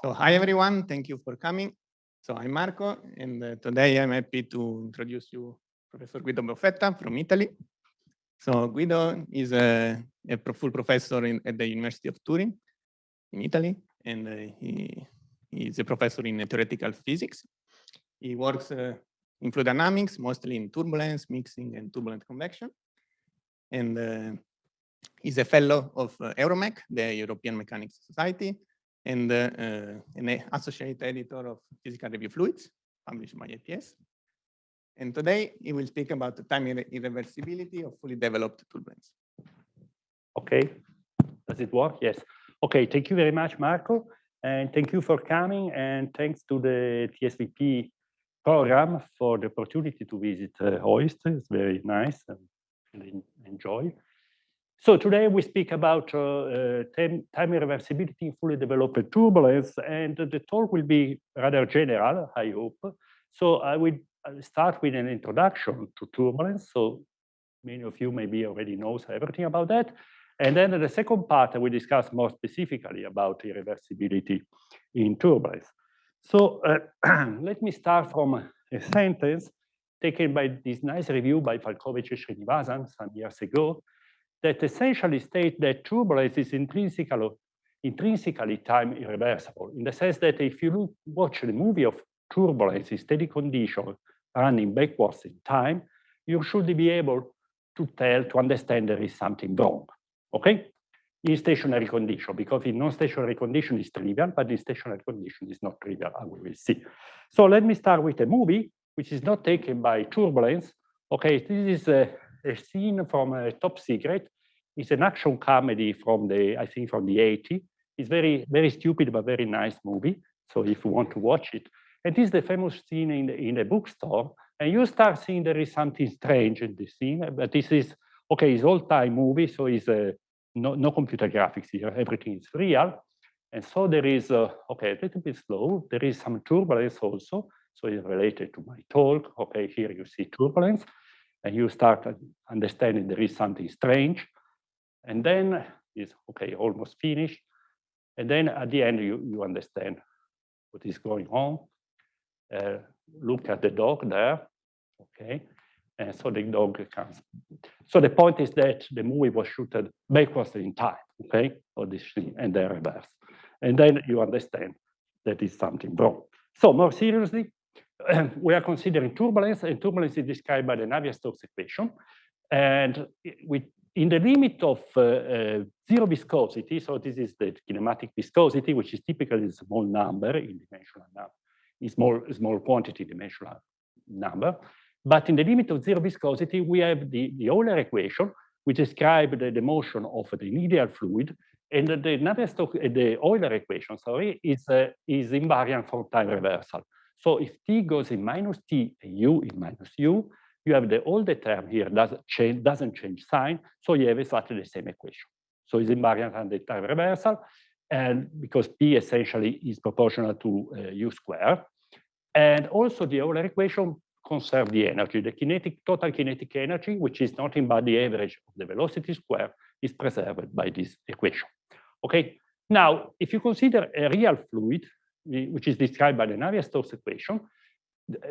So hi, everyone. Thank you for coming. So I'm Marco, and uh, today I'm happy to introduce you Professor Guido Boffetta from Italy. So Guido is a, a full professor in, at the University of Turin in Italy, and uh, he, is a professor in theoretical physics. He works uh, in fluid dynamics, mostly in turbulence, mixing, and turbulent convection. And uh, he's a fellow of uh, EuroMech, the European Mechanics Society, and uh, an associate editor of Physical Review Fluids, published by APS. And today he will speak about the time irreversibility of fully developed turbulence. Okay, does it work? Yes. Okay, thank you very much, Marco. And thank you for coming. And thanks to the TSVP program for the opportunity to visit uh, OIST. It's very nice and enjoy. So today we speak about uh, uh, time, irreversibility in fully developed turbulence, and the talk will be rather general, I hope. So I will start with an introduction to turbulence. So many of you maybe already knows everything about that. And then the second part, will discuss more specifically about irreversibility in turbulence. So uh, let me start from a sentence taken by this nice review by Falkovich and Sreenivasan some years ago, that essentially state that turbulence is intrinsically, intrinsically time irreversible, in the sense that if you look, watch the movie of turbulence in steady condition running backwards in time, you should be able to tell, to understand there is something wrong, okay? In stationary condition, because in non-stationary condition is trivial, but in stationary condition is not trivial, as we will see. So let me start with a movie, which is not taken by turbulence. Okay, this is a a scene from a Top Secret. It's an action comedy from the, I think, from the 80s. It's very, very stupid, but very nice movie. So if you want to watch it. And this is the famous scene in, in a bookstore. And you start seeing there is something strange in this scene. But this is, okay, it's old-time movie, so it's uh, no, no computer graphics here. Everything is real. And so there is, uh, okay, a little bit slow. There is some turbulence also. So it's related to my talk. Okay, here you see turbulence and you start understanding there is something strange. And then it's okay, almost finished. And then at the end, you, you understand what is going on. Uh, look at the dog there, okay? And so the dog comes. So the point is that the movie was shooted backwards in time, okay? Or this thing, and then reverse. And then you understand that is something wrong. So more seriously, we are considering turbulence, and turbulence is described by the Navier-Stokes equation. And with, in the limit of uh, uh, zero viscosity, so this is the kinematic viscosity, which is typically a small number in dimensional number, is small, small quantity dimensional number. But in the limit of zero viscosity, we have the, the Euler equation, which describes the, the motion of the ideal fluid, and the Navier-Stokes, the Euler equation, sorry, is, uh, is invariant for time reversal. So if t goes in minus t and u in minus u, you have the all the term here doesn't change, doesn't change sign, so you have exactly the same equation. So it's invariant under time reversal, and because p essentially is proportional to uh, u squared. And also the Euler equation conserve the energy. The kinetic total kinetic energy, which is nothing but the average of the velocity square, is preserved by this equation. Okay. Now, if you consider a real fluid, which is described by the Navier-Stokes equation,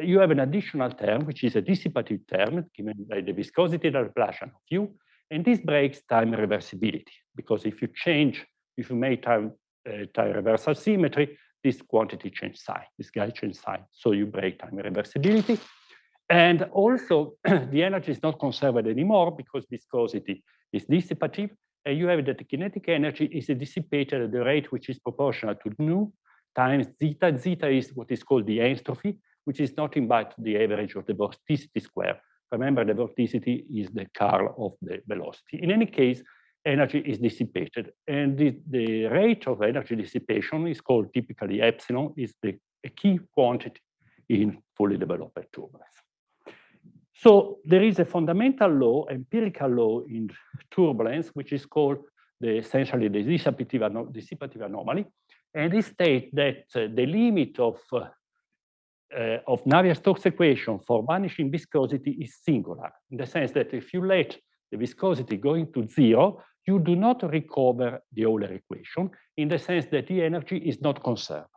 you have an additional term, which is a dissipative term given by the viscosity Laplacian of u, and this breaks time reversibility, because if you change, if you make time, uh, time reversal symmetry, this quantity change sign, this guy change sign, so you break time reversibility. And also, the energy is not conserved anymore because viscosity is dissipative, and you have that the kinetic energy is dissipated at the rate which is proportional to nu times zeta. Zeta is what is called the enstrophy, which is nothing but the average of the vorticity square. Remember, the vorticity is the curl of the velocity. In any case, energy is dissipated. And the, the rate of energy dissipation is called typically epsilon, is the a key quantity in fully developed turbulence. So there is a fundamental law, empirical law in turbulence, which is called the essentially the dissipative, dissipative anomaly, and it states that uh, the limit of uh, uh, of Navier-Stokes equation for vanishing viscosity is singular, in the sense that if you let the viscosity going to zero, you do not recover the Euler equation, in the sense that the energy is not conserved.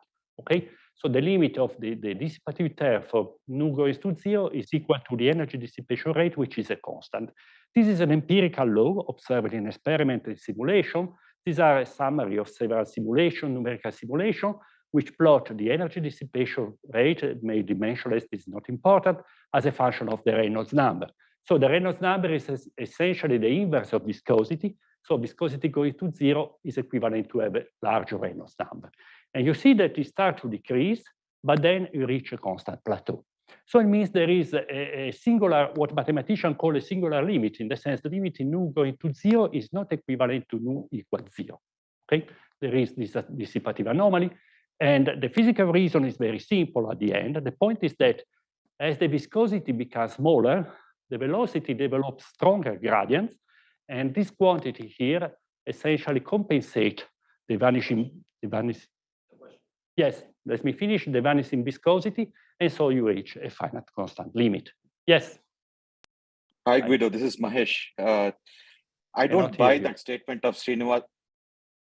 Okay, so the limit of the, the dissipative term for nu goes to zero is equal to the energy dissipation rate, which is a constant. This is an empirical law observed in experiment and simulation. These are a summary of several simulation, numerical simulation, which plot the energy dissipation rate, made dimensionless, is not important, as a function of the Reynolds number. So the Reynolds number is essentially the inverse of viscosity. So viscosity going to zero is equivalent to a larger Reynolds number. And you see that it starts to decrease, but then you reach a constant plateau. So it means there is a, a, singular, what mathematicians call a singular limit, in the sense the limit in nu going to zero is not equivalent to nu equals zero. Okay, there is this uh, dissipative anomaly. And the physical reason is very simple at the end. The point is that as the viscosity becomes smaller, the velocity develops stronger gradients, and this quantity here essentially compensate the vanishing, the vanishing, yes, let me finish, the vanishing viscosity, and so you reach a finite constant limit. Yes? Hi, Guido, this is Mahesh. Uh, I don't buy that statement of Srinivas.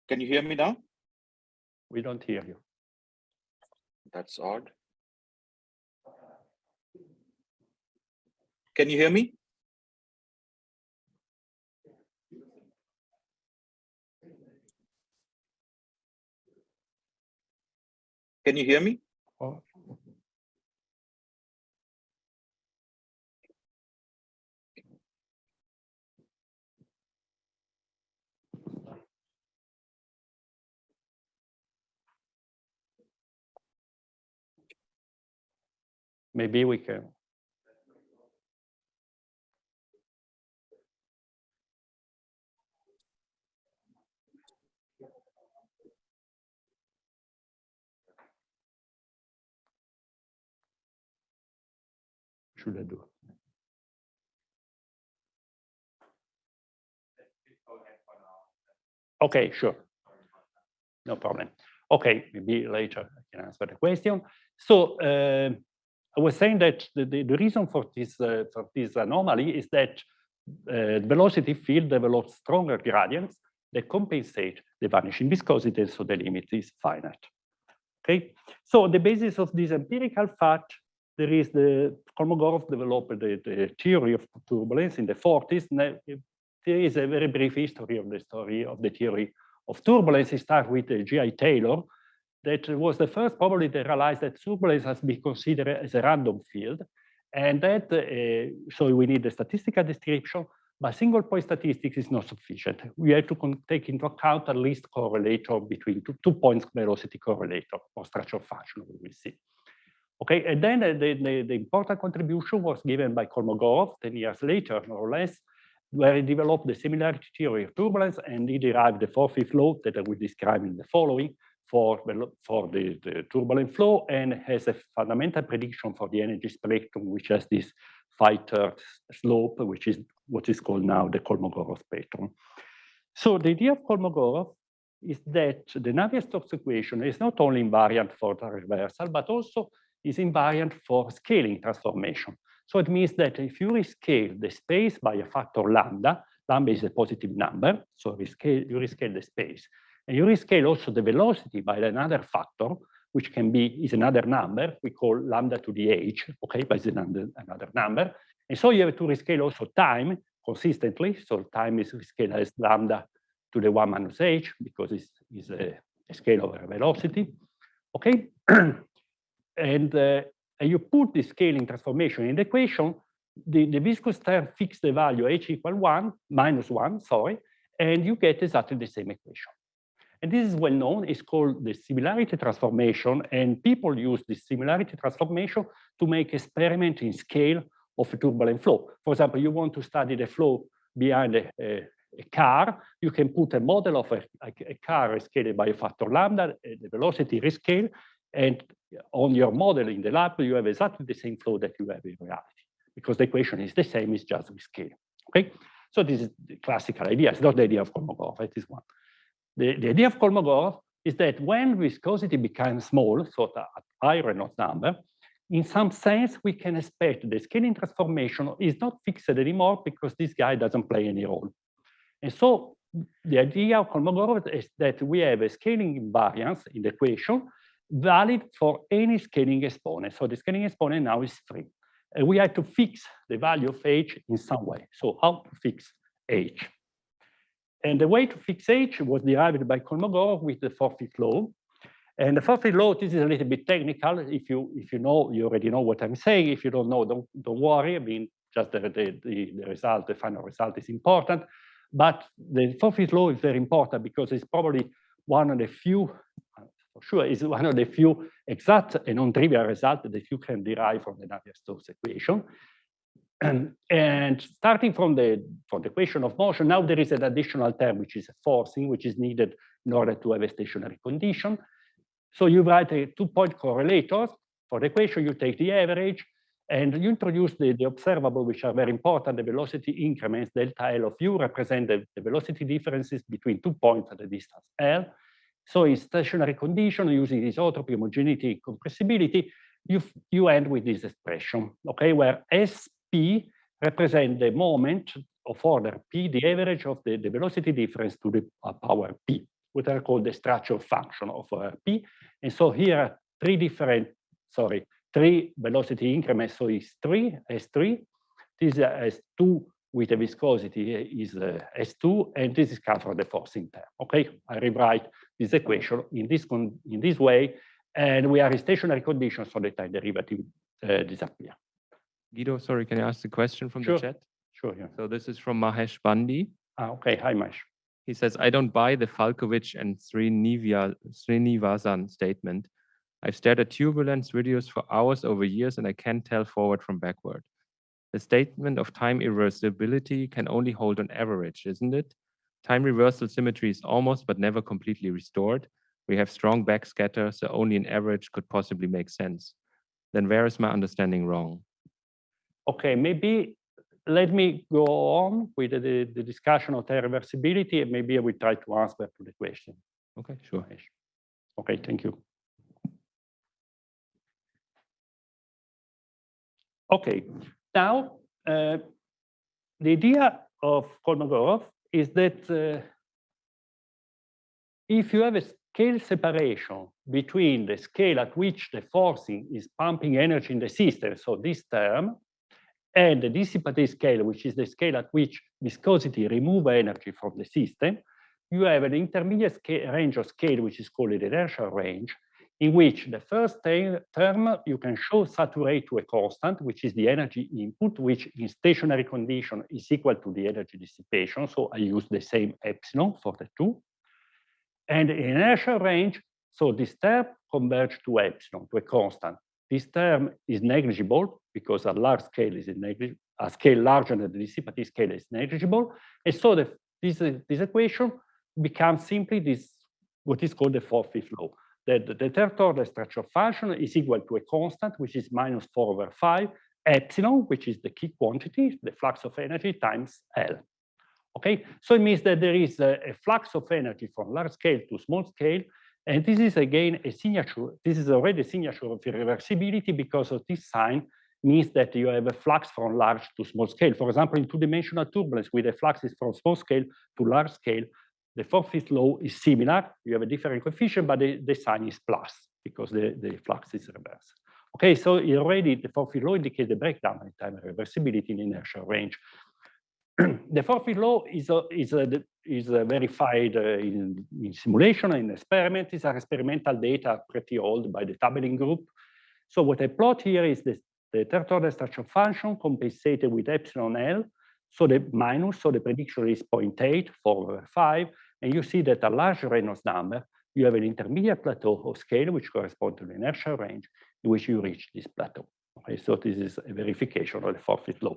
Can you hear me now? We don't hear you. That's odd. Can you hear me? Can you hear me? Maybe we can should I do? Okay, sure. No problem. Okay, maybe later I can answer the question. So uh, I was saying that the, the, the reason for this, uh, for this anomaly is that uh, velocity field develops stronger gradients that compensate the vanishing viscosity, so the limit is finite. Okay, so the basis of this empirical fact there is the Kolmogorov developed the, the, theory of turbulence in the 40s. There is a very brief history of the story of the theory of turbulence. It starts with uh, G.I. Taylor, that was the first probably to realize that turbulence has been considered as a random field. And that, uh, so we need a statistical description, but single point statistics is not sufficient. We have to take into account at least correlator between two, two points velocity correlator or structure function, we will see. Okay, and then the, the, the, important contribution was given by Kolmogorov 10 years later, more or less, where he developed the similarity theory of turbulence and he derived the four-fifth law that I will describe in the following for, for the, the turbulent flow and has a fundamental prediction for the energy spectrum, which has this phi-third slope, which is what is called now the Kolmogorov spectrum. So the idea of Kolmogorov is that the Navier-Stokes equation is not only invariant for the reversal, but also is invariant for scaling transformation. So it means that if you rescale the space by a factor lambda, lambda is a positive number, so rescale, you rescale the space. And you rescale also the velocity by another factor, which can be is another number we call lambda to the h, okay, but it's another, another number. And so you have to rescale also time consistently. So time is rescaled as lambda to the 1 minus h because it's, it's a, a scale over velocity. Okay, and uh, you put the scaling transformation in the equation, the, the viscous term fix the value h equal 1, minus 1, sorry, and you get exactly the same equation. And this is well known, it's called the similarity transformation, and people use the similarity transformation to make experiment in scale of a turbulent flow. For example, you want to study the flow behind a, a, a car, you can put a model of a, a, a car scaled by a factor lambda, the velocity rescale, and on your model in the lab, you have exactly the same flow that you have in reality, because the equation is the same, it's just with scale. Okay, so this is the classical idea. It's not the idea of Kolmogorov, it is one. The, the idea of Kolmogorov is that when viscosity becomes small, so at high Reynolds number, in some sense, we can expect the scaling transformation is not fixed anymore because this guy doesn't play any role. And so the idea of Kolmogorov is that we have a scaling invariance in the equation valid for any scaling exponent. So the scaling exponent now is three. And we had to fix the value of h in some way. So how to fix h? And the way to fix h was derived by Kolmogorov with the fourth-fifth law. And the fourth-fifth law, this is a little bit technical. If you if you know, you already know what I'm saying. If you don't know, don't don't worry. I mean, just the, the, the, the result, the final result is important. But the fourth-fifth law is very important because it's probably one of the few, for sure, is one of the few exact and non-trivial results that you can derive from the Navier-Stokes equation. And, starting from the, from the equation of motion, now there is an additional term, which is a forcing, which is needed in order to have a stationary condition. So you write a two-point correlator. For the equation, you take the average, and you introduce the, the observable, which are very important, the velocity increments, delta L of u represent the, the velocity differences between two points at a distance L. So in stationary condition, using isotropy, homogeneity, compressibility, you, you end with this expression, okay, where SP represent the moment of order P, the average of the, the velocity difference to the uh, power P, what are called the structure function of uh, P. And so here, are three different, sorry, three velocity increments, so it's three, S3. This is S2 with a viscosity is uh, S2, and this is come from the forcing term. Okay, I rewrite this equation in this in this way, and we are in stationary conditions, so the time derivative uh, disappear. Guido, sorry, can I ask a question from sure. the chat? Sure, yeah. So this is from Mahesh Bandi. Ah, okay, hi Mahesh. He says, I don't buy the Falkovich and Sreenivasan statement I've stared at turbulence videos for hours over years and I can't tell forward from backward. The statement of time irreversibility can only hold on average, isn't it? Time reversal symmetry is almost but never completely restored. We have strong backscatter, so only an average could possibly make sense. Then where is my understanding wrong? Okay, maybe let me go on with the, the discussion of time reversibility and maybe I will try to answer to the question. Okay, sure. Okay, thank you. Okay, now uh, the idea of Kolmogorov is that uh, if you have a scale separation between the scale at which the forcing is pumping energy in the system, so this term, and the dissipative scale, which is the scale at which viscosity remove energy from the system, you have an intermediate range of scale, which is called the inertial range, in which the first term you can show saturate to a constant, which is the energy input, which in stationary condition is equal to the energy dissipation. So I use the same epsilon for the two. And in inertial range, so this term converges to epsilon, to a constant. This term is negligible because a large scale is negligible, a scale larger than the dissipative scale is negligible. And so the, this, this equation becomes simply this, what is called the fourth-fifth law that the order structure function is equal to a constant, which is minus 4 over 5, epsilon, which is the key quantity, the flux of energy, times L. Okay, so it means that there is a, a flux of energy from large scale to small scale, and this is again a signature. This is already a signature of irreversibility because of this sign means that you have a flux from large to small scale. For example, in two-dimensional turbulence, with a flux is from small scale to large scale, the fourth-fifth law is similar. You have a different coefficient, but the, the sign is plus because the, the flux is reversed. Okay, so already the fourth-fifth law indicates the breakdown in time reversibility in inertial range. the fourth-fifth law is, uh, is, uh, is uh, verified in, in, simulation and experiment. These are experimental data pretty old by the Tabeling group. So what I plot here is the, the third order structure function compensated with epsilon L. So the minus, so the prediction is 0.8, 4 over 5. And you see that a large Reynolds number, you have an intermediate plateau of scale, which corresponds to the inertial range in which you reach this plateau. Okay, so this is a verification of the fourth-fifth law.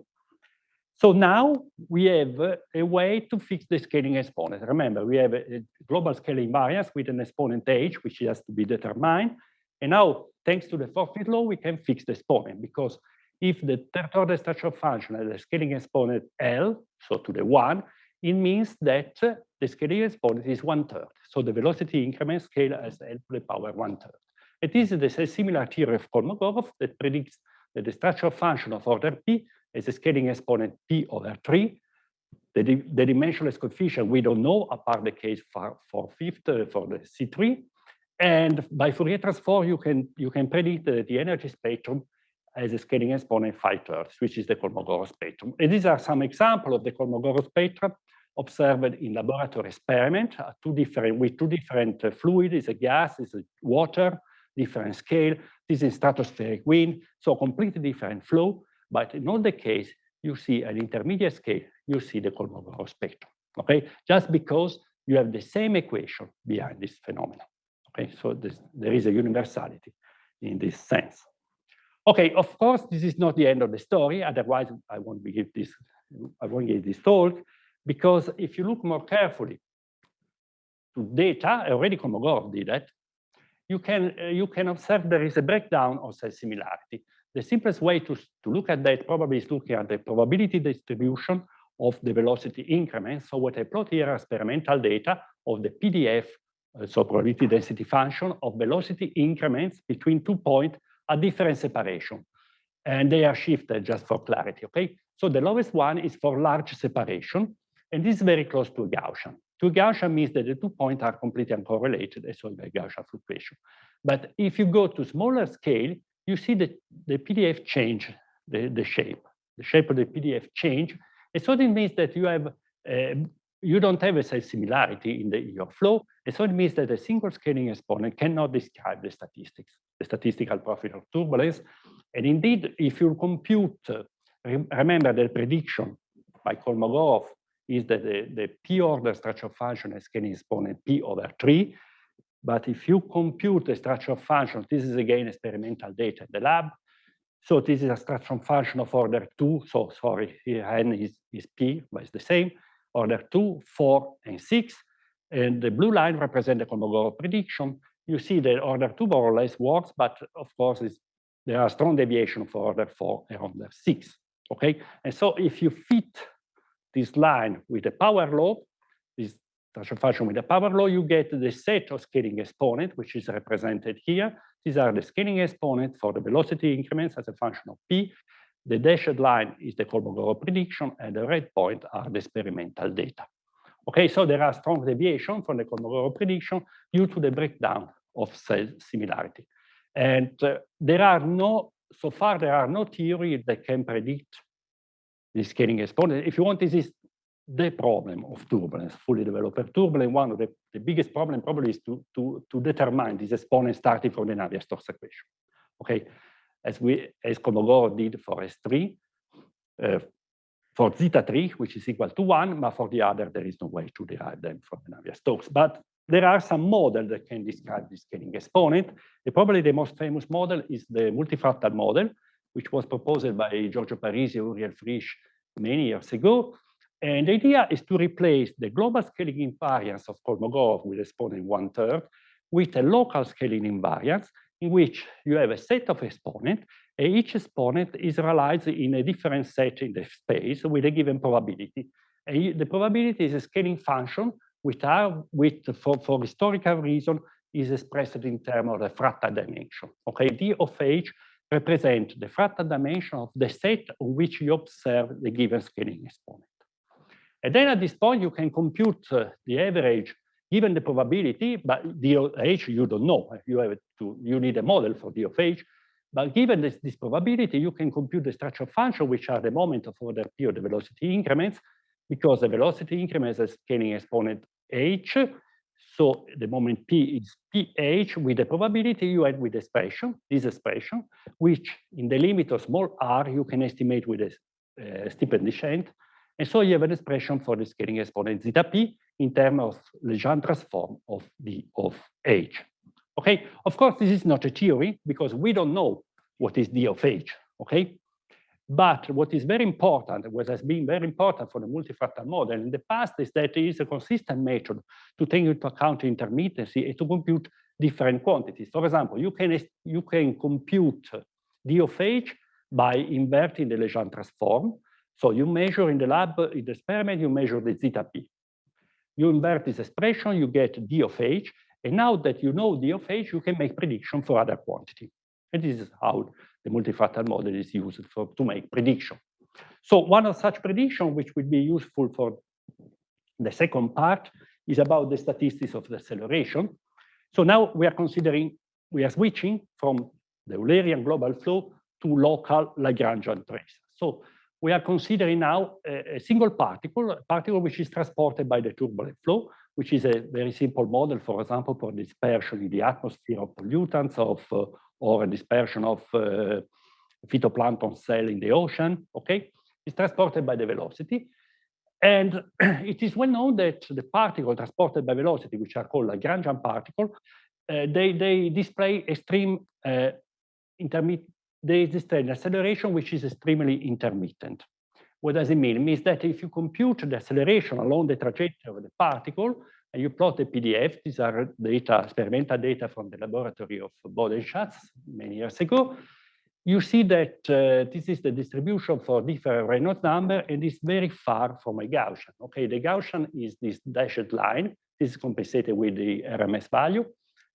So now we have a way to fix the scaling exponent. Remember, we have a global scaling variance with an exponent h, which has to be determined. And now, thanks to the fourth-fifth law, we can fix the exponent because if the third order structure function has a scaling exponent L, so to the one, it means that the scaling exponent is one third. So the velocity increment scale as L to the power one third. It is the similar theory of Kolmogorov that predicts that the structural function of order P is a scaling exponent P over three. The, the dimensionless coefficient we don't know apart the case for, for fifth uh, for the C3. And by Fourier transform, you can you can predict the, the energy spectrum as a scaling exponent phi thirds, which is the Kolmogorov spectrum. And these are some examples of the Kolmogorov spectrum observed in laboratory experiment, uh, two different with two different uh, fluid, is a gas, is a water, different scale. This is stratospheric wind, so completely different flow. But in all the case, you see an intermediate scale, you see the Kolmogorov spectrum. Okay, just because you have the same equation behind this phenomenon. Okay, so this, there is a universality in this sense. Okay, of course, this is not the end of the story. Otherwise, I won't give this. I won't give this talk because if you look more carefully to data, already Kolmogorov did that. You can uh, you can observe there is a breakdown of self similarity. The simplest way to, to look at that probably is looking at the probability distribution of the velocity increment. So what I plot here are experimental data of the PDF uh, so probability density function of velocity increments between two points at different separation. And they are shifted just for clarity, okay? So the lowest one is for large separation, and this is very close to a Gaussian. To Gaussian means that the two points are completely uncorrelated, and so the Gaussian fluctuation. But if you go to smaller scale, you see that the PDF change the, the shape. The shape of the PDF change. And so it means that you have uh, you don't have a similarity in, the, your flow. And so it means that a single scaling exponent cannot describe the statistics, the statistical profile of turbulence. And indeed, if you compute, uh, remember the prediction by Kolmogorov is that the, the p-order structure function has scaling exponent p over 3. But if you compute the structure function, this is again experimental data in the lab. So this is a structure function of order 2. So sorry, here n is, is p, but it's the same order 2, 4, and 6. And the blue line represents the Kolmogorov prediction. You see that order 2 more or less works, but of course there are strong deviation for order 4 and order 6. Okay, and so if you fit this line with the power law, this transfer function with the power law, you get the set of scaling exponent, which is represented here. These are the scaling exponent for the velocity increments as a function of p. The dashed line is the Kolmogorov prediction, and the red point are the experimental data. Okay, so there are strong deviations from the Kolmogorov prediction due to the breakdown of self similarity. And uh, there are no, so far there are no theories that can predict the scaling exponent. If you want, this is the problem of turbulence, fully developed turbulence. One of the, the biggest problem probably is to, to, to determine this exponent starting from the Navier-Stokes equation. Okay, as we as Kolmogorov did for S3, uh, for zeta 3, which is equal to 1, but for the other, there is no way to derive them from the Navier-Stokes. But there are some models that can describe the scaling exponent. And probably the most famous model is the multifractal model, which was proposed by Giorgio Parisi and Uriel Frisch many years ago. And the idea is to replace the global scaling invariance of Kolmogorov with exponent one third with a local scaling invariance in which you have a set of exponents, and each exponent is realized in a different set in the space with a given probability. And the probability is a scaling function which are, with, for, for historical reason, is expressed in terms of the fractal dimension. Okay, d of h represent the fractal dimension of the set on which you observe the given scaling exponent. And then at this point, you can compute uh, the average given the probability, but of h you don't know. You have to you need a model for d of h. But given this, this probability, you can compute the structure function, which are the moment of order p of the velocity increments, because the velocity increments a scaling exponent h. So the moment p is ph with the probability you add with the expression, this expression, which in the limit of small r you can estimate with a uh, steepest descent. And so you have an expression for the scaling exponent zeta p in terms of Legendre transform of d of h. Okay, of course, this is not a theory because we don't know what is d of h, okay? But what is very important, what has been very important for the multifractal model in the past is that it is a consistent method to take into account intermittency and to compute different quantities. For example, you can, you can compute d of h by inverting the Legendre transform. So you measure in the lab, in the experiment, you measure the zeta p. You invert this expression, you get d of h, and now that you know d of h, you can make prediction for other quantity. And this is how the multifractal model is used for, to make prediction. So one of such prediction, which will be useful for the second part, is about the statistics of the acceleration. So now we are considering, we are switching from the Eulerian global flow to local Lagrangian trace. So we are considering now a, a, single particle, a particle which is transported by the turbulent flow, which is a very simple model, for example, for dispersion in the atmosphere of pollutants of, uh, or a dispersion of uh, phytoplankton cell in the ocean, okay? is transported by the velocity. And it is well known that the particle transported by velocity, which are called Lagrangian particle, uh, they, they display extreme uh, intermittent, they display an acceleration which is extremely intermittent. What does it mean? It means that if you compute the acceleration along the trajectory of the particle, and you plot the PDF, these are data, experimental data from the laboratory of Bodenschatz many years ago, you see that uh, this is the distribution for different Reynolds number and it's very far from a Gaussian. Okay, the Gaussian is this dashed line. This is compensated with the RMS value.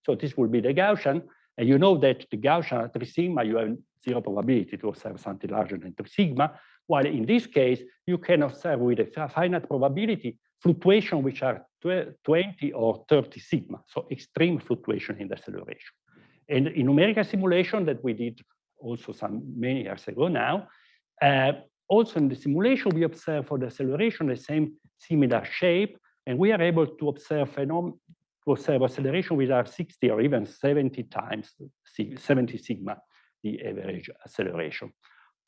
So this will be the Gaussian. And you know that the Gaussian at 3 sigma, you have zero probability to observe something larger than 3 sigma, while in this case, you can observe with a finite probability fluctuation which are 20 or 30 sigma, so extreme fluctuation in the acceleration. And in numerical simulation that we did also some many years ago now, uh, also in the simulation, we observe for the acceleration the same similar shape, and we are able to observe phenom observe acceleration with our 60 or even 70 times 70 sigma, the average acceleration.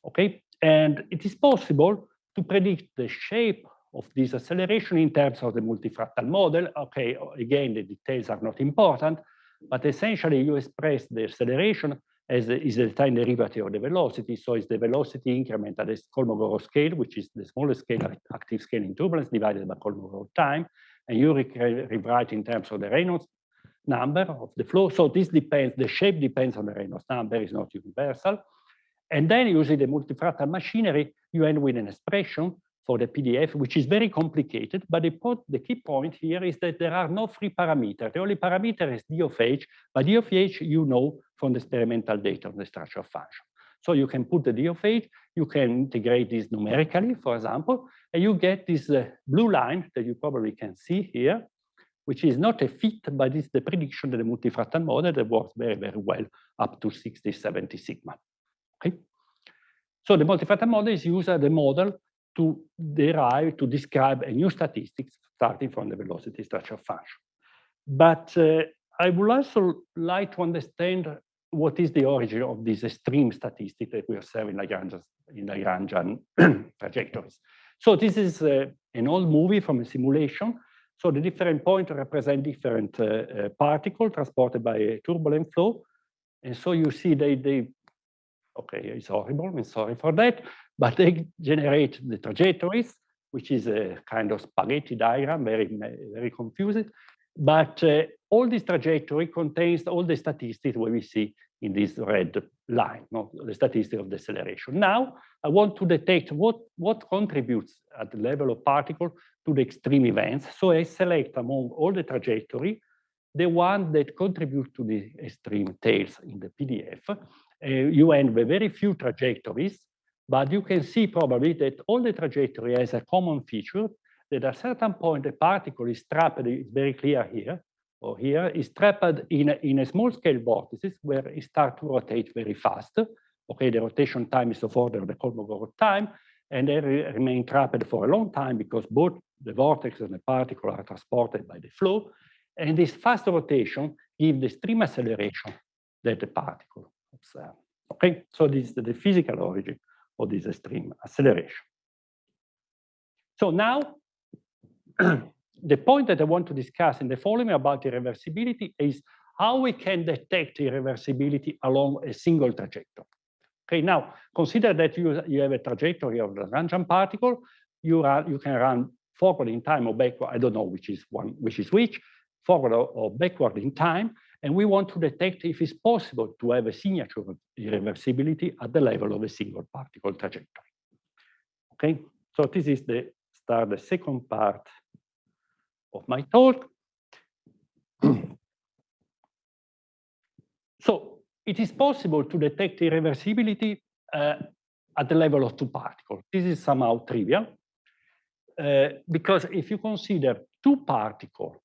Okay, and it is possible to predict the shape of this acceleration in terms of the multifractal model. Okay, again, the details are not important, but essentially you express the acceleration as is the time derivative of the velocity. So it's the velocity increment at the Kolmogorov scale, which is the smallest scale, active scale in turbulence divided by Kolmogorov time. And you rewrite in terms of the Reynolds number of the flow. So this depends, the shape depends on the Reynolds number, is not universal. And then using the multifractal machinery, you end with an expression for the PDF, which is very complicated. But the, key point here is that there are no free parameters. The only parameter is d of h, but d of h you know from the experimental data on the structure of function. So you can put the d of h, you can integrate this numerically, for example, and you get this uh, blue line that you probably can see here, which is not a fit, but it's the prediction of the multifractal model that works very, very well up to 60, 70 sigma. Okay. So the multifractal model is used as a model to derive, to describe a new statistics starting from the velocity structure function. But uh, I would also like to understand what is the origin of this extreme statistic that we observe in Lagrangian, in Lagrangian trajectories. So this is uh, an old movie from a simulation. So the different points represent different uh, uh, particles transported by a turbulent flow. And so you see they, they okay, it's horrible, I'm sorry for that, but they generate the trajectories, which is a kind of spaghetti diagram, very, very confusing. But uh, all this trajectory contains all the statistics where we see in this red line, not the statistics of deceleration. Now, I want to detect what, what contributes at the level of particle to the extreme events. So I select among all the trajectory, the one that contribute to the extreme tails in the PDF. Uh, you end with very few trajectories, but you can see probably that all the trajectory has a common feature that at a certain point the particle is trapped, it's very clear here, or here, is trapped in a, in a small scale vortices where it starts to rotate very fast. Okay, the rotation time is of order the Kolmogorov time, and they re remain trapped for a long time because both the vortex and the particle are transported by the flow. And this fast rotation gives the stream acceleration that the particle observes. Okay, so this is the physical origin of this extreme acceleration. So now the point that I want to discuss in the following about irreversibility is how we can detect irreversibility along a single trajectory. Okay, now consider that you, you have a trajectory of the Lagrangian particle. You, run, you can run forward in time or backward. I don't know which is one, which is which, forward or, or backward in time. And we want to detect if it's possible to have a signature of irreversibility at the level of a single particle trajectory. Okay, so this is the start the second part of my talk. so it is possible to detect irreversibility uh, at the level of two particles. This is somehow trivial, uh, because if you consider two particles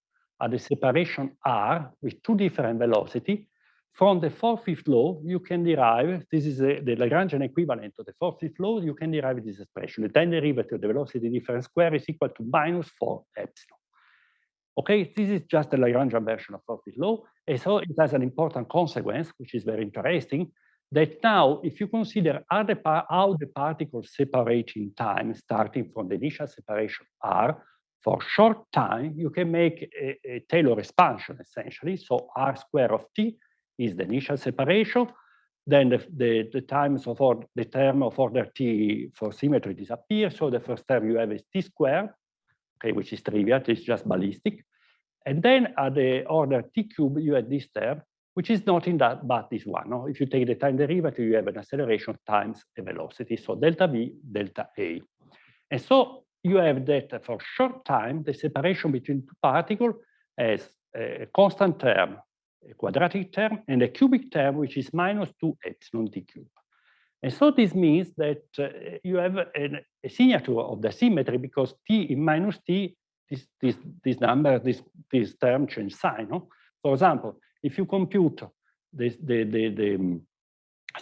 at the separation r with two different velocity. From the four-fifth law, you can derive, this is a, the Lagrangian equivalent of the four-fifth law, you can derive this expression. The time derivative of the velocity difference square is equal to minus 4 epsilon. Okay, this is just the Lagrangian version of four-fifth law. And so it has an important consequence, which is very interesting, that now if you consider how the particles separate in time, starting from the initial separation r, for short time, you can make a, a Taylor expansion essentially. So r square of t is the initial separation. Then the, the, the times of order, the term of order t for symmetry disappears. So the first term you have is t squared, okay, which is trivial, it's just ballistic. And then at the order t cube, you have this term, which is not in that, but this one. No? If you take the time derivative, you have an acceleration times a velocity. So delta v, delta a. And so you have that for short time, the separation between two particles has a constant term, a quadratic term, and a cubic term, which is minus 2 epsilon t cube. And so this means that uh, you have an, a signature of the symmetry because t in minus t, this, this, this number, this, this term change sign. No? For example, if you compute this, the, the, the um,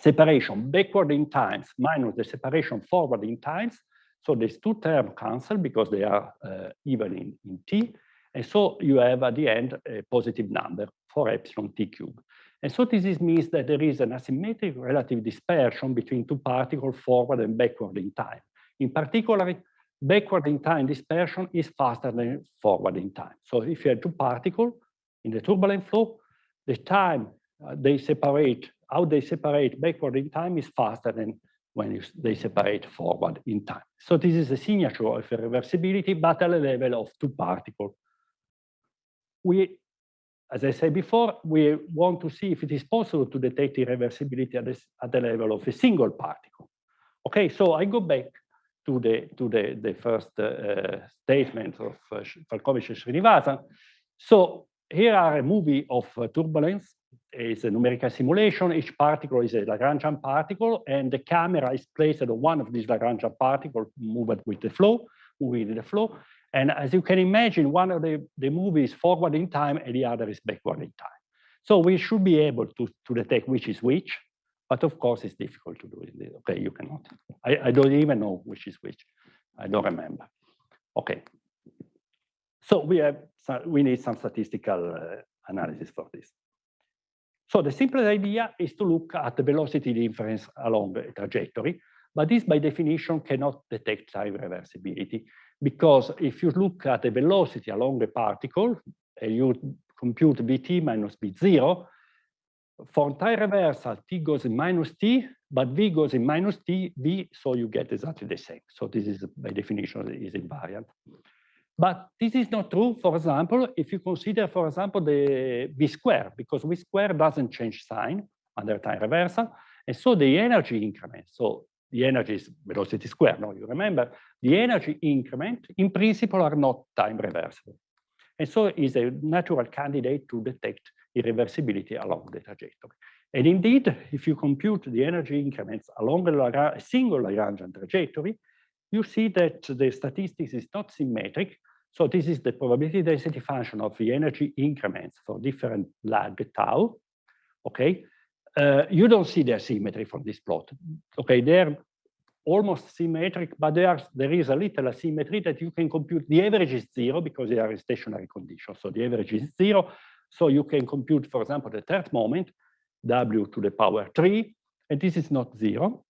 separation backward in times minus the separation forward in times, so these two terms cancel because they are uh, even in, in t. And so you have at the end a positive number for epsilon t cubed. And so this is, means that there is an asymmetric relative dispersion between two particles forward and backward in time. In particular, backward in time dispersion is faster than forward in time. So if you have two particles in the turbulent flow, the time uh, they separate, how they separate backward in time is faster than when they separate forward in time. So this is a signature of reversibility, but at a level of two particles. We, as I said before, we want to see if it is possible to detect irreversibility at, this, at the level of a single particle. Okay, so I go back to the to the the first uh, statement of uh, Falkovich and Sreenivasan. So here are a movie of uh, turbulence. It's a numerical simulation. Each particle is a Lagrangian particle, and the camera is placed on one of these Lagrangian particles, moved with the flow, with the flow. And as you can imagine, one of the, the movies forward in time and the other is backward in time. So we should be able to, to detect which is which, but of course it's difficult to do it. Okay, you cannot. I, I don't even know which is which. I don't remember. Okay. So we have we need some statistical uh, analysis for this. So the simplest idea is to look at the velocity difference along a trajectory, but this by definition cannot detect time reversibility because if you look at the velocity along the particle and you compute vt minus v0, for time reversal, t goes in minus t, but v goes in minus t, v, so you get exactly the same. So this is by definition is invariant. But this is not true, for example, if you consider, for example, the v square, because v square doesn't change sign under time reversal. And so the energy increment, so the energy is velocity square, no, you remember, the energy increment in principle are not time reversible. And so is a natural candidate to detect irreversibility along the trajectory. And indeed, if you compute the energy increments along a single Lagrangian trajectory, you see that the statistics is not symmetric, so this is the probability density function of the energy increments for different lag tau. Okay, uh, you don't see the symmetry from this plot. Okay, they're almost symmetric, but there, there is a little asymmetry that you can compute. The average is zero because they are in stationary conditions. So the average is zero. So you can compute, for example, the third moment, w to the power three, and this is not zero,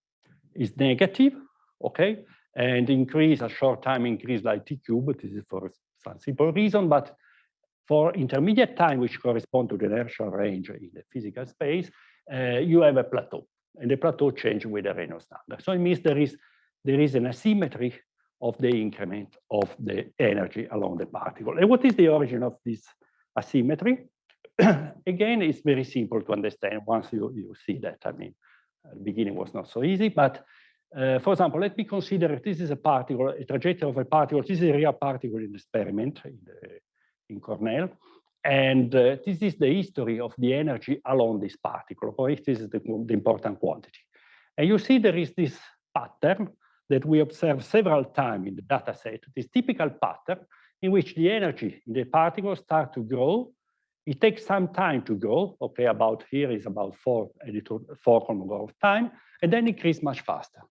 it's negative, okay? And increase a short time increase like t cube. This is for some simple reason, but for intermediate time, which correspond to the inertial range in the physical space, uh, you have a plateau, and the plateau change with the Reynolds number. So it means there is there is an asymmetry of the increment of the energy along the particle. And what is the origin of this asymmetry? Again, it's very simple to understand once you, you see that. I mean, the beginning was not so easy, but uh, for example, let me consider this is a particle, a trajectory of a particle. This is a real particle in the experiment in, the, in Cornell. And uh, this is the history of the energy along this particle. Or if this is the, the important quantity. And you see there is this pattern that we observe several times in the data set, this typical pattern in which the energy in the particle start to grow. It takes some time to grow. Okay, about here is about four four Kolmogorov of time, and then increase much faster.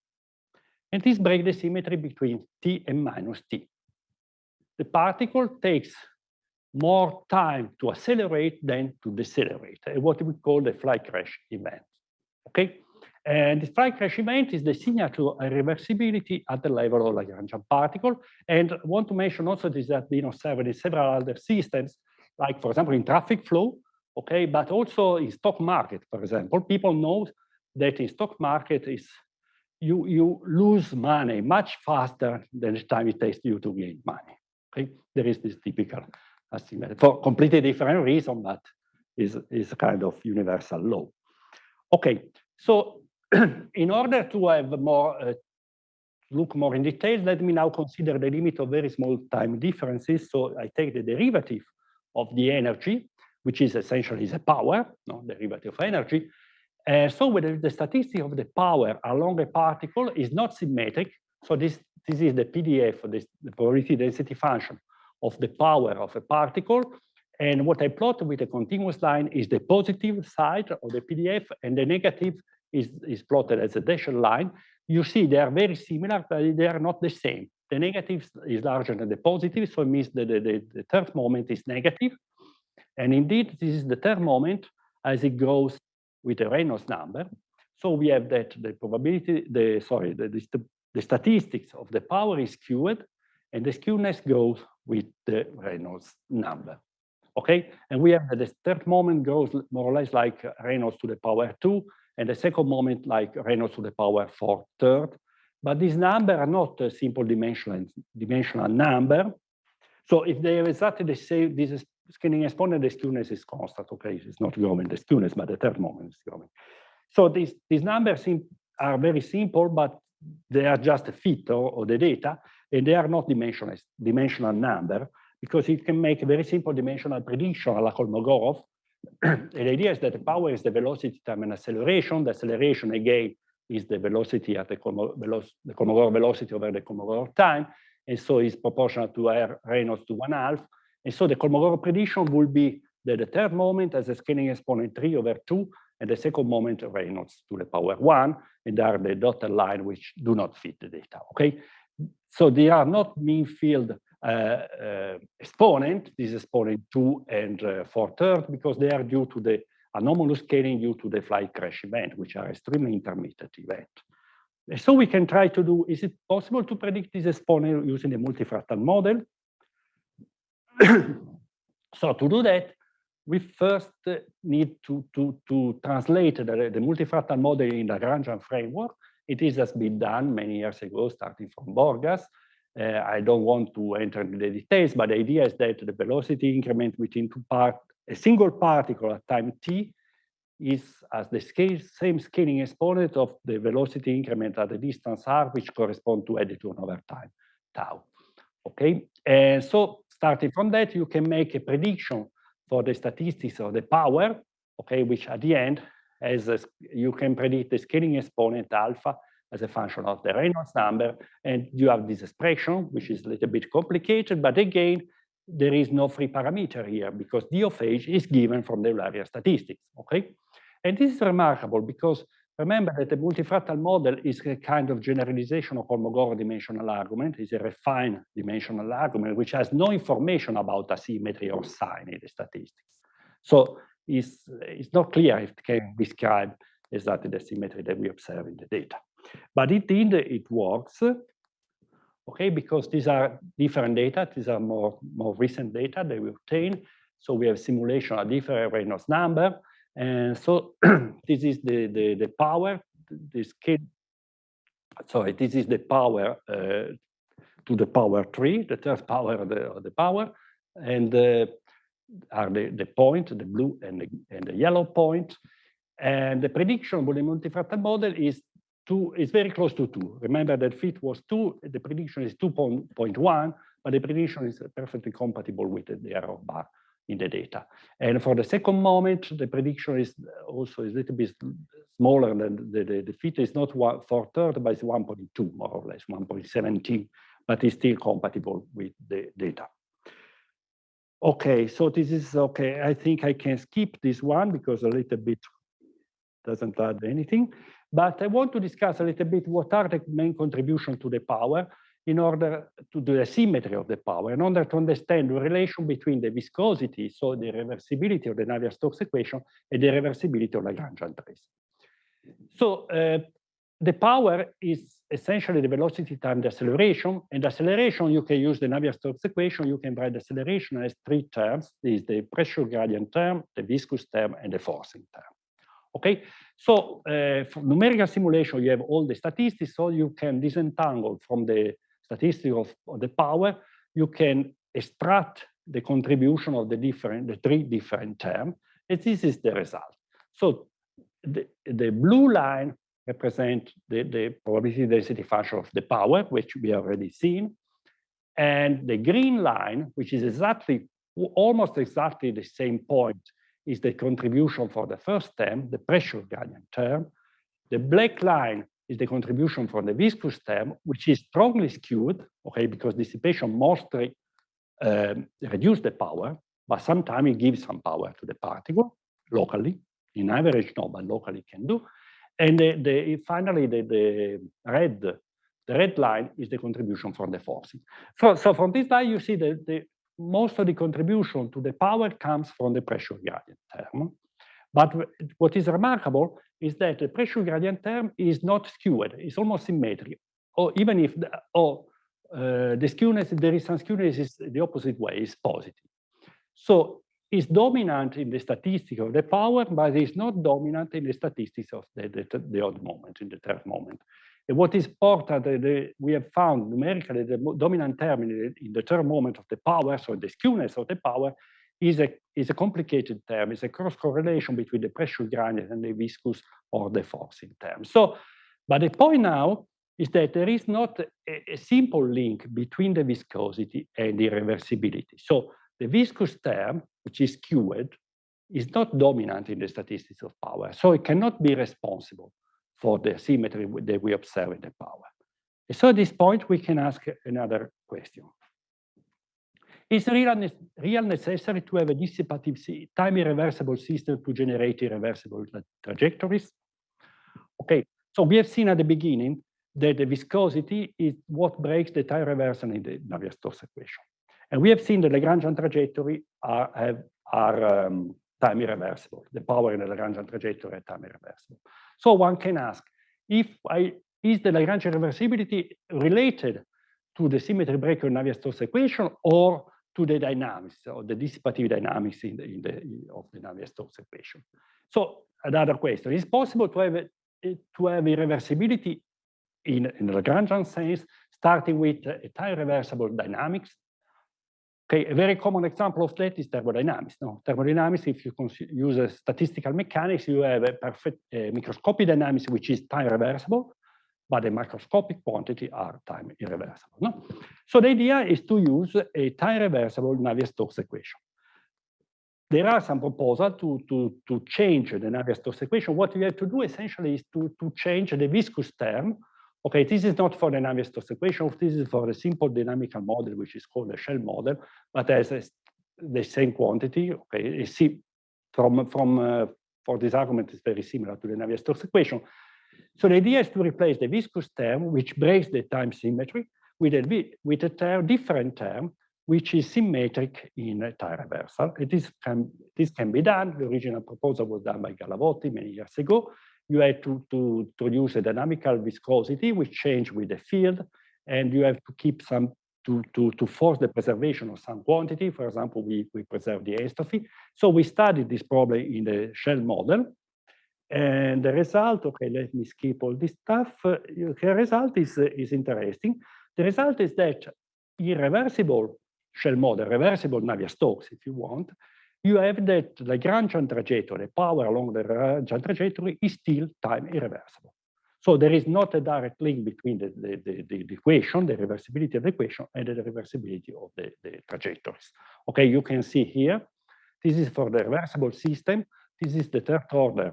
And this breaks the symmetry between t and minus t. The particle takes more time to accelerate than to decelerate, what we call the flight crash event. Okay, and the flight crash event is the signature to irreversibility at the level of Lagrangian particle. And I want to mention also this has been observed in several other systems, like for example in traffic flow, okay, but also in stock market, for example. People know that in stock market is you you lose money much faster than the time it takes you to gain money. Okay, there is this typical asymmetry for completely different reason, but is is a kind of universal law. Okay, so in order to have more uh, look more in detail, let me now consider the limit of very small time differences. So I take the derivative of the energy, which is essentially the power, no derivative of energy. Uh, so whether the statistic of the power along a particle is not symmetric, so this, this is the PDF, this, the probability density function of the power of a particle. And what I plot with a continuous line is the positive side of the PDF, and the negative is, is plotted as a dashed line. You see they are very similar, but they are not the same. The negative is larger than the positive, so it means that the, the, the third moment is negative. And indeed, this is the third moment as it grows with the Reynolds number. So we have that the probability, the sorry, the, the, the statistics of the power is skewed, and the skewness goes with the Reynolds number. Okay, and we have that the third moment goes more or less like Reynolds to the power two, and the second moment like Reynolds to the power four third. But these numbers are not a simple dimensional dimensional number. So if they are exactly the same, this scaling exponent, the skewness is constant. Okay, it's not growing the skewness, but the third moment is growing. So these these numbers are very simple, but they are just a fit of, the data, and they are not dimensional dimensional number because it can make a very simple dimensional prediction like Kolmogorov. the idea is that the power is the velocity time and acceleration. The acceleration again is the velocity at the, the Kolmogorov velocity over the Kolmogorov time, and so is proportional to R Reynolds to one half. And so the Kolmogorov prediction will be that the third moment has a scaling exponent 3 over 2, and the second moment Reynolds to the power 1, and there are the dotted line which do not fit the data, okay? So they are not mean field uh, uh, exponent, this exponent 2 and uh, 4 third, because they are due to the anomalous scaling due to the flight crash event, which are extremely intermittent event. And So we can try to do, is it possible to predict this exponent using a multifractal model? So to do that, we first need to, to, to translate the, the multifractal model in the Lagrangian framework. It is has been done many years ago, starting from Borgas. Uh, I don't want to enter into the details, but the idea is that the velocity increment between two parts a single particle at time t is as the scale, same scaling exponent of the velocity increment at the distance r, which correspond to editor over time, tau. Okay, and so starting from that, you can make a prediction for the statistics of the power, okay, which at the end, as you can predict the scaling exponent alpha as a function of the Reynolds number, and you have this expression, which is a little bit complicated, but again, there is no free parameter here because d of h is given from the Eulerian statistics, okay? And this is remarkable because remember that the multifractal model is a kind of generalization of Kolmogorov dimensional argument, is a refined dimensional argument which has no information about asymmetry or sign in the statistics. So it's, it's not clear if it can describe exactly the symmetry that we observe in the data. But indeed, it works okay? Because these are different data. These are more, more recent data that we obtain. So we have simulation of different Reynolds number. And so this is the, the, the power, the scale, sorry, this is the power uh, to the power three, the third power of the, of the power. And uh, are the, the point, the blue and the, and the yellow point. And the prediction with the multifractal model is two is very close to two. Remember that fit was two, the prediction is 2.1, but the prediction is perfectly compatible with the error bar in the data. And for the second moment, the prediction is also a little bit smaller than the, the, the fit is not one four third, but it's 1.2 more or less, 1.17, but it's still compatible with the data. Okay, so this is okay. I think I can skip this one because a little bit doesn't add anything. But I want to discuss a little bit what are the main contributions to the power in order to do the symmetry of the power, in order to understand the relation between the viscosity, so the reversibility of the Navier-Stokes equation, and the reversibility of Lagrangian trace. So uh, the power is essentially the velocity times the acceleration. And acceleration, you can use the Navier-Stokes equation. You can write the acceleration as three terms. This is the pressure gradient term, the viscous term, and the forcing term. Okay, so uh, for numerical simulation, you have all the statistics, so you can disentangle from the statistics of, of the power. You can extract the contribution of the different, the three different terms, and this is the result. So the, the blue line represent the, the probability density function of the power, which we already seen. And the green line, which is exactly, almost exactly the same point, is the contribution for the first term, the pressure gradient term. The black line is the contribution from the viscous term, which is strongly skewed, okay, because dissipation mostly um, reduce the power, but sometimes it gives some power to the particle locally. In average, no, but locally can do. And the, the, finally, the, the red the red line is the contribution from the forcing. So, so from this line, you see that the, most of the contribution to the power comes from the pressure gradient term. But what is remarkable is that the pressure gradient term is not skewed, it's almost symmetric. Or even if the, or, uh, the skewness, there is some skewness is the opposite way, is positive. So it's dominant in the statistics of the power, but it's not dominant in the statistics of the, the, the odd moment, in the third moment. And what is important, uh, the, we have found numerically the dominant term in the, in the third moment of the power, so the skewness of the power, is a, is a complicated term. It's a cross correlation between the pressure gradient and the viscous or the forcing term. So, but the point now is that there is not a, a simple link between the viscosity and the reversibility. So the viscous term, which is skewed, is not dominant in the statistics of power. So it cannot be responsible for the symmetry that we observe in the power. So at this point, we can ask another question. Is real necessary to have a dissipative time irreversible system to generate irreversible trajectories? Okay, so we have seen at the beginning that the viscosity is what breaks the time reversal in the Navier-Stokes equation. And we have seen the Lagrangian trajectory are, have, are um, time irreversible. The power in the Lagrangian trajectory are time irreversible. So one can ask, if I, is the Lagrangian reversibility related to the symmetry breaker Navier-Stokes equation or to the dynamics or the dissipative dynamics in the, in the of the Navier-Stokes equation? So another question, is possible to have, to have irreversibility in, in Lagrangian sense, starting with a time reversible dynamics Okay, a very common example of that is thermodynamics. No, thermodynamics, if you use a statistical mechanics, you have a perfect uh, microscopic dynamics, which is time reversible, but the microscopic quantity are time irreversible. No? So the idea is to use a time reversible Navier-Stokes equation. There are some proposals to, to, to change the Navier-Stokes equation. What you have to do essentially is to, to change the viscous term Okay, this is not for the Navier-Stokes equation. This is for a simple dynamical model, which is called a shell model, but has a, the same quantity. Okay, you see from from uh, for this argument is very similar to the Navier-Stokes equation. So the idea is to replace the viscous term, which breaks the time symmetry, with a with a different term, which is symmetric in a time reversal. And this can this can be done. The original proposal was done by Gallavotti many years ago you have to, to, produce a dynamical viscosity which change with the field, and you have to keep some to, to, to force the preservation of some quantity. For example, we, we preserve the enstrophy. So we studied this problem in the shell model. And the result, okay, let me skip all this stuff. The result is, is interesting. The result is that irreversible shell model, reversible Navier-Stokes, if you want, you have that Lagrangian trajectory, power along the Lagrangian trajectory is still time irreversible. So there is not a direct link between the, the, the, the equation, the reversibility of the equation, and the reversibility of the, the trajectories. Okay, you can see here, this is for the reversible system. This is the third order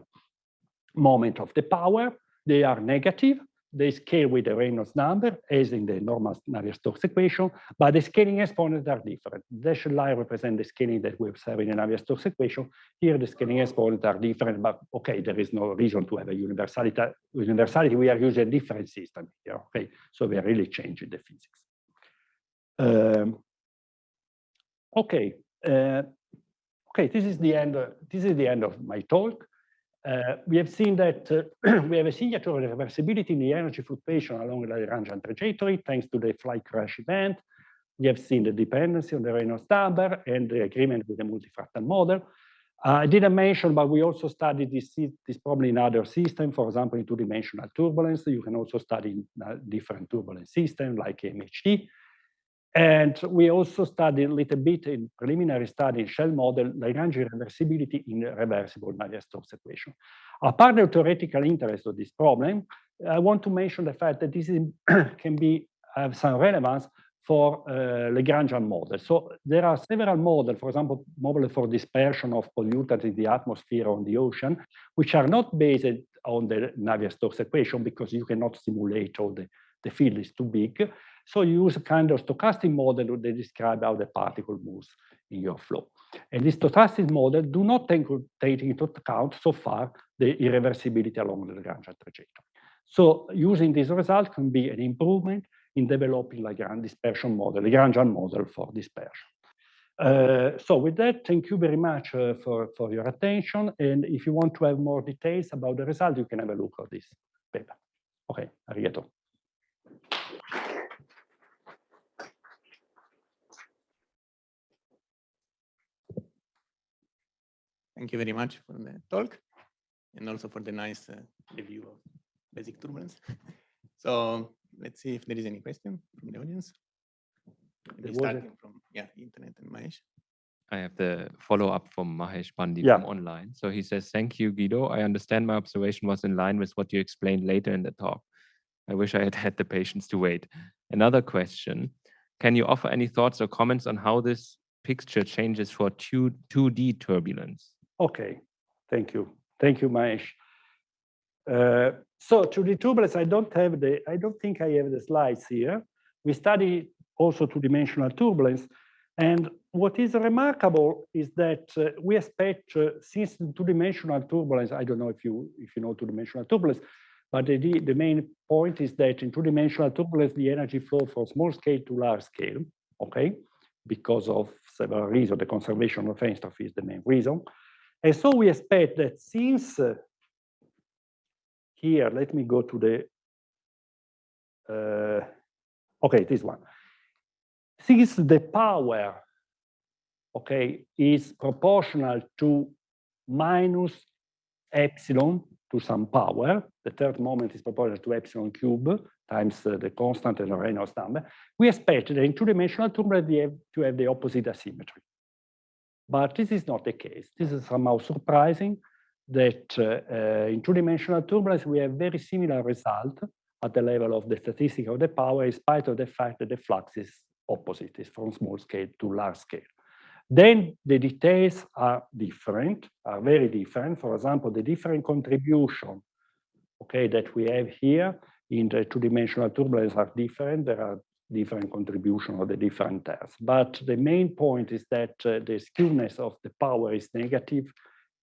moment of the power. They are negative. they scale with the Reynolds number, as in the normal Navier-Stokes equation, but the scaling exponents are different. Dashed line represent the scaling that we observe in the Navier-Stokes equation. Here, the scaling exponents are different, but okay, there is no reason to have a universality. Universality, we are using a different system here, okay? So we are really changing the physics. Um, okay, uh, okay, this is the end. this is the end of my talk. Uh, we have seen that uh, we have a signature of reversibility in the energy fluctuation along the Lagrangian trajectory thanks to the flight crash event. We have seen the dependency on the Reynolds number and the agreement with the multifractal model. Uh, I didn't mention, but we also studied this, this problem in other systems, for example, in two-dimensional turbulence. You can also study different turbulence systems like MHD. And we also studied a little bit in preliminary study shell model Lagrangian reversibility in reversible Navier-Stokes equation. Apart the theoretical interest of this problem, I want to mention the fact that this is, can be have some relevance for uh, Lagrangian models. So there are several models, for example, models for dispersion of pollutants in the atmosphere or on the ocean, which are not based on the Navier-Stokes equation because you cannot simulate all the, the field is too big. So you use a kind of stochastic model that describe how the particle moves in your flow. And this stochastic model do not take, take into account so far the irreversibility along the Lagrangian trajectory. So using this result can be an improvement in developing Lagrange dispersion model, Lagrangian model for dispersion. Uh, so with that, thank you very much uh, for, for your attention. And if you want to have more details about the result, you can have a look at this paper. Okay, arigato. Thank you very much for the talk and also for the nice uh, review of basic turbulence. so let's see if there is any question from the audience. Maybe starting from yeah, internet and Mahesh. I have the follow-up from Mahesh Bandi Yeah. from online. So he says, thank you, Guido. I understand my observation was in line with what you explained later in the talk. I wish I had had the patience to wait. Another question, can you offer any thoughts or comments on how this picture changes for 2, 2D turbulence? Okay, thank you. Thank you, Mahesh. Uh, so to the turbulence, I don't have the, I don't think I have the slides here. We study also two-dimensional turbulence. And what is remarkable is that uh, we expect, uh, since two-dimensional turbulence, I don't know if you if you know two-dimensional turbulence, but the, the main point is that in two-dimensional turbulence, the energy flow from small scale to large scale, okay, because of several reasons. The conservation of enstrophy is the main reason. And so we expect that since uh, here, let me go to the, uh, okay, this one. Since the power, okay, is proportional to minus epsilon to some power, the third moment is proportional to epsilon cube times uh, the constant and the Reynolds number, we expect that in two-dimensional have to have the opposite asymmetry. But this is not the case. This is somehow surprising that uh, uh, in two-dimensional turbulence, we have very similar result at the level of the statistic of the power, in spite of the fact that the flux is opposite, is from small scale to large scale. Then the details are different, are very different. For example, the different contribution, okay, that we have here in the two-dimensional turbulence are different. There are different contribution of the different tests. But the main point is that uh, the skewness of the power is negative,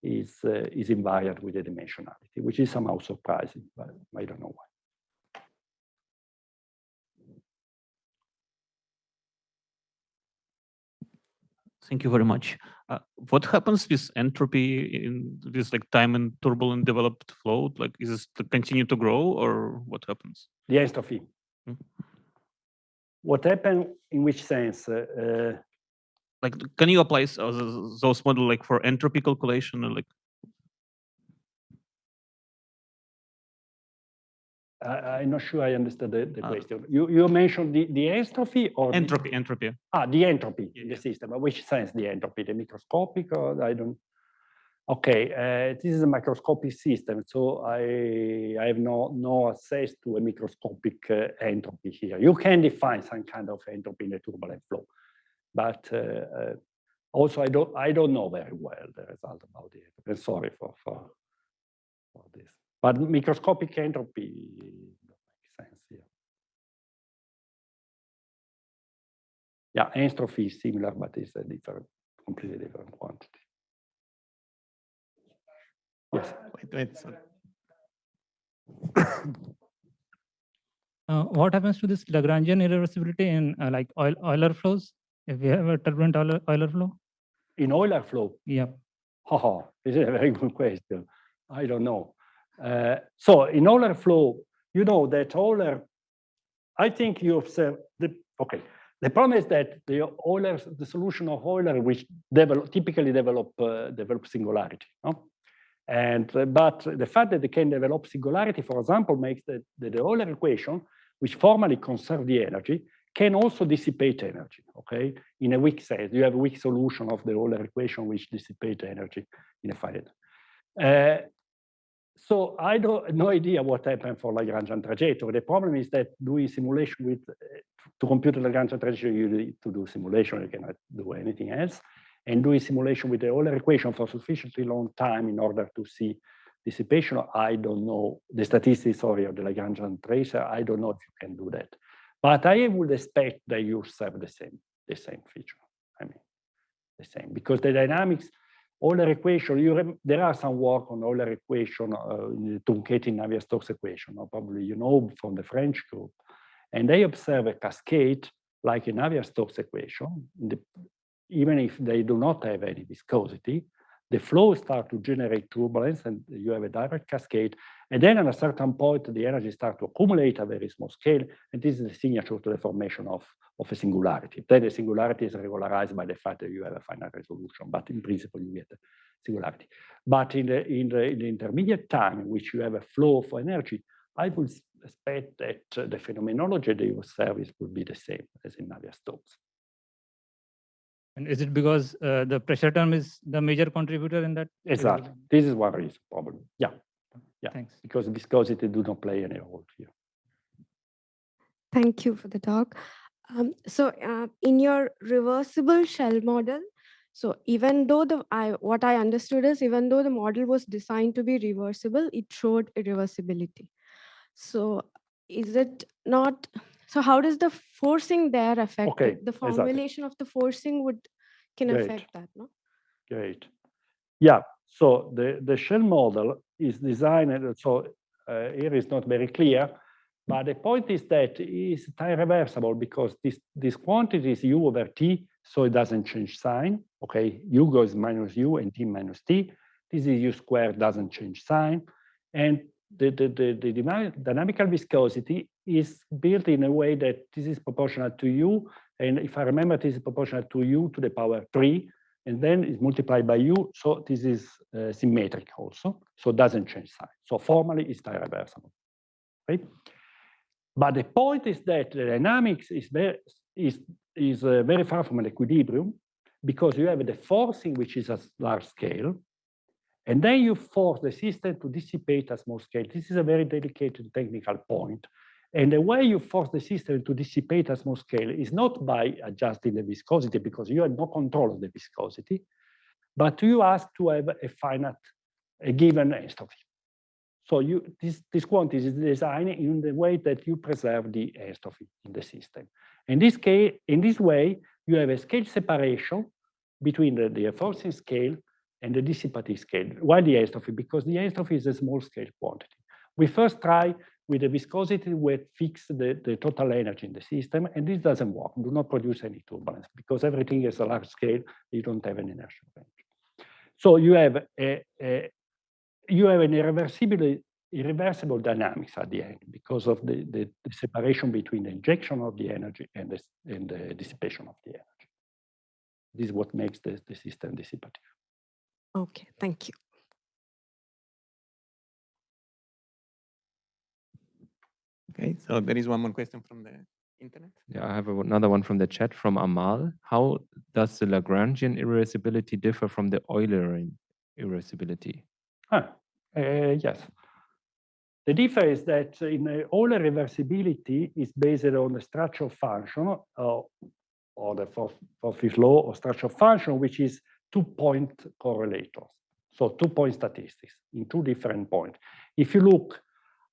is, uh, is invariant with the dimensionality, which is somehow surprising, but I don't know why. Thank you very much. Uh, what happens with entropy in this like time and turbulent developed flow? Like, is this to continue to grow or what happens? The entropy. Hmm. What happened in which sense? Uh, uh, Like, can you apply uh, those model like for entropy calculation or like? I, I'm not sure I understood the, the Uh, question. You, you mentioned the, the entropy or the- Entropy, entropy. ah, the entropy Yeah, in the yeah. system. Which sense the entropy? The microscopic or I don't. Okay, uh, this is a microscopic system, so I, I have no, no access to a microscopic uh, entropy here. You can define some kind of entropy in a turbulent flow, but uh, uh, also I don't, I don't know very well the result about it. I'm sorry for, for, for this. But microscopic entropy makes sense here. Yeah, entropy is similar, but it's a different, completely different quantity. Yes. Wait, wait, sorry. Uh, what happens to this Lagrangian irreversibility in uh, like oil, Euler flows? If we have a turbulent Euler, Euler flow? In Euler flow, Yeah. haha, this is a very good question. I don't know. Uh, so in Euler flow, you know that Euler, I think you observe the, okay. The problem is that the Euler, the solution of Euler, which develop, typically develop, uh, develop singularity, no? And, uh, but the fact that they can develop singularity, for example, makes that the, the Euler equation, which formally conserve the energy, can also dissipate energy, okay? In a weak sense, you have a weak solution of the Euler equation which dissipate energy in a finite. Uh, so I don't have no idea what happened for Lagrangian trajectory. The problem is that doing simulation with uh, to compute the Lagrangian trajectory, you need to do simulation. You cannot do anything else. And doing simulation with the Euler equation for sufficiently long time in order to see dissipation, I don't know the statistics. Sorry, of the Lagrangian tracer. I don't know if you can do that. But I would expect that you have the same the same feature. I mean, the same because the dynamics Euler equation, you there are some work on Euler equation, uh, truncating Navier-Stokes equation, or probably you know from the French group. And they observe a cascade like a Navier-Stokes equation, the, even if they do not have any viscosity, the flow start to generate turbulence and you have a direct cascade. And then at a certain point, the energy starts to accumulate at a very small scale. And this is the signature to the formation of, of a singularity. Then the singularity is regularized by the fact that you have a finite resolution, but in principle, you get a singularity. But in the, in the, in the intermediate time in which you have a flow of energy, I would expect that the phenomenology that you observe would be the same as in Navier-Stokes. And is it because uh, the pressure term is the major contributor in that? Exactly. This is one reason, probably. Yeah. Yeah. Thanks. Because viscosity do not play any role here. Thank you for the talk. Um, so uh, in your reversible shell model, so even though the I what I understood is even though the model was designed to be reversible, it showed irreversibility. So is it not so how does the forcing there affect Okay, it? The exactly. formulation of the forcing would can Great. affect that, no? Great. Yeah. So the, the shell model is designed, so uh, here is not very clear, but the point is that it's time reversible because this, this quantity is u over t, so it doesn't change sign. Okay, u goes minus u and t minus t. This is u squared, doesn't change sign. And the, the, the, the dynamical viscosity is built in a way that this is proportional to u. And if I remember, this is proportional to u to the power three, and then it's multiplied by u. So this is uh, symmetric also. So it doesn't change sign. So formally, it's time reversible. Right? But the point is that the dynamics is very, is, is uh, very far from an equilibrium because you have the forcing, which is a large scale, and then you force the system to dissipate at small scale. This is a very delicate technical point. And the way you force the system to dissipate at small scale is not by adjusting the viscosity because you have no control of the viscosity, but you ask to have a finite, a given enstrophy. So you this, this quantity is designed in the way that you preserve the enstrophy in the system. In this case, in this way, you have a scale separation between the, the forcing scale and the dissipative scale. Why the enstrophy? Because the enstrophy is a small scale quantity. We first try with the viscosity we fix the, the total energy in the system, and this doesn't work, do not produce any turbulence because everything is a large scale, you don't have an inertial range. So you have a, a you have an irreversible, irreversible dynamics at the end because of the, the, the separation between the injection of the energy and the, and the dissipation of the energy. This is what makes the, the system dissipative. Okay, thank you. Okay, so there is one more question from the internet. Yeah, I have a- another one from the chat from Amal. How does the Lagrangian irreversibility differ from the Eulerian irreversibility? Ah, uh, yes. The difference is that in uh, Euler reversibility is based on the structure function uh, or the fourth, fourth law or structure function, which is two-point correlators. So two-point statistics in two different points. If you look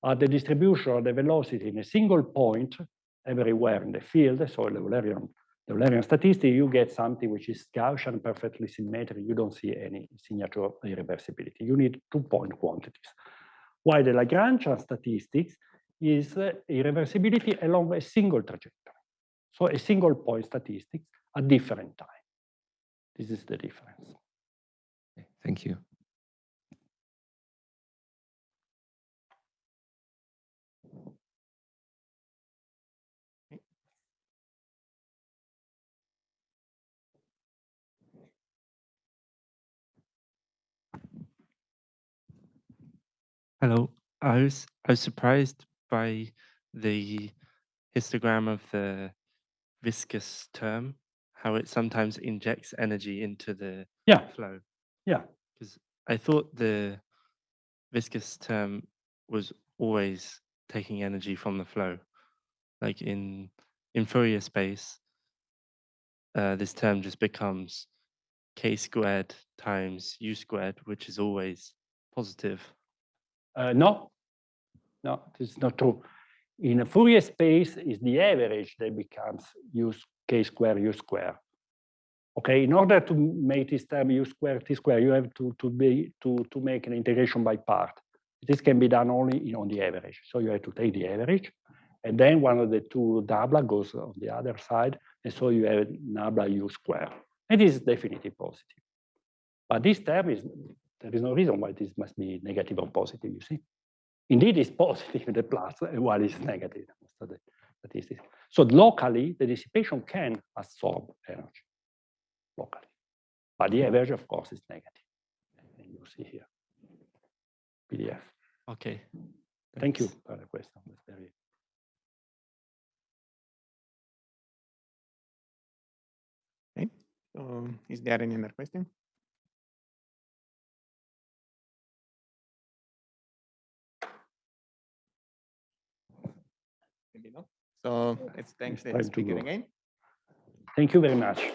at the distribution of the velocity in a single point everywhere in the field, so the Eulerian, the Eulerian statistic, you get something which is Gaussian, perfectly symmetric. You don't see any signature irreversibility. You need two-point quantities. While the Lagrangian statistics is uh, irreversibility along a single trajectory. So a single point statistics at different time. This is the difference. Okay, Thank you. Hello. I was I was surprised by the histogram of the viscous term, how it sometimes injects energy into the Yeah. flow. Yeah. Because I thought the viscous term was always taking energy from the flow. Like in in Fourier space, uh, this term just becomes k squared times u squared, which is always positive. Uh, no, no, this is not true. In a Fourier space, is the average that becomes u k square u square. Okay, in order to make this term u square t square, you have to to be to to make an integration by part. This can be done only in, on the average. So you have to take the average, and then one of the two nabla goes on the other side, and so you have nabla u square. And this is definitely positive. But this term is there is no reason why this must be negative or positive. You see. Indeed, it's positive, the plus, while it's negative. So the statistics. So locally, the dissipation can absorb energy locally. But the average, of course, is negative. And you see here, PDF. Okay. Thank you thanks. for the question. That's very So um, is there any other question? So it's thanks, to Speak again. Thank you very much.